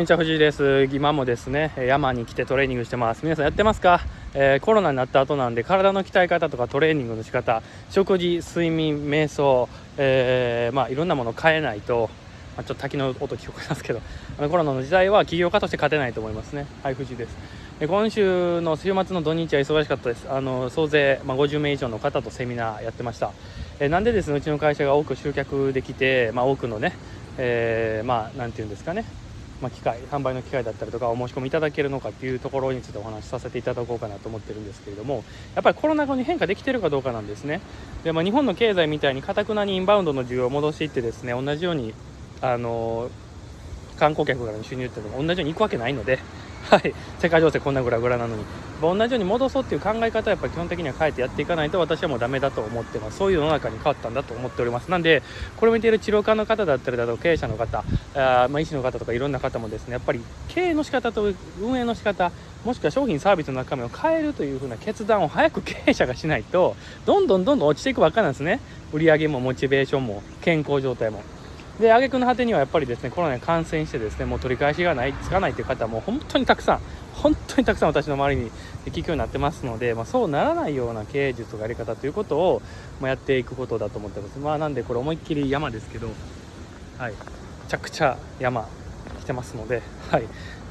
こんにちは藤井です。今もですね山に来てトレーニングしてます。皆さんやってますか、えー、コロナになった後なんで体の鍛え方とかトレーニングの仕方食事睡眠瞑想、えー、まあいろんなものを変えないと、まあ、ちょっと滝の音聞こえますけどあのコロナの時代は起業家として勝てないと思いますね。はい藤井です。今週の週末の土日は忙しかったです。あの総勢、まあ、50名以上の方とセミナーやってました、え、なんでですねうちの会社が多く集客できて、まあ、多くのね、えー、まあなんていうんですかねまあ、機械販売の機会だったりとかお申し込みいただけるのかっていうところについてお話しさせていただこうかなと思ってるんですけれどもやっぱりコロナ後に変化できてるかどうかなんですね。で、まあ、日本の経済みたいにかたくなにインバウンドの需要を戻していってですね同じようにあの観光客からの収入っていうのも同じように行くわけないのではい、世界情勢こんなぐらぐらなのに。同じように戻そうっていう考え方はやっぱ基本的には変えてやっていかないと私はもうダメだと思ってます。そういう世の中に変わったんだと思っております。なんでこれを見ている治療科の方だったりだと経営者の方あ、まあ、医師の方とかいろんな方もですねやっぱり経営の仕方と運営の仕方もしくは商品サービスの中身を変えるというふうな決断を早く経営者がしないとどんどんどんどん落ちていくばっかなんですね。売り上げもモチベーションも健康状態も。で挙句の果てにはやっぱりですねコロナに感染してですねもう取り返しがないつかないという方も本当にたくさん本当にたくさん私の周りに聞くようになってますので、まあ、そうならないような経営術とかやり方ということを、まあ、やっていくことだと思ってます。まあなんでこれ思いっきり山ですけどはい。めちゃくちゃ山来てますのではい。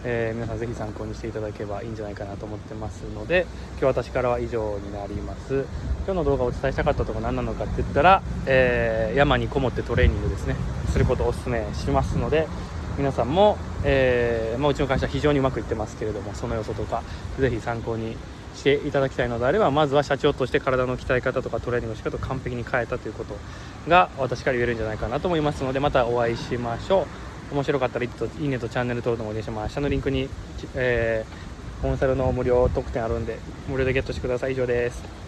えー、皆さんぜひ参考にしていただければいいんじゃないかなと思ってますので今日私からは以上になります。今日の動画をお伝えしたかったところ何なのかって言ったら、えー、山にこもってトレーニングですね。することをお勧めしますので皆さんも、えー、まあ、うちの会社非常にうまくいってますけれどもその要素とかぜひ参考にしていただきたいのであればまずは社長として体の鍛え方とかトレーニングの仕方を完璧に変えたということが私から言えるんじゃないかなと思いますのでまたお会いしましょう。面白かったらいいねとチャンネル登録もお願いします。下のリンクに、えー、コンサルの無料特典あるんで無料でゲットしてください。以上です。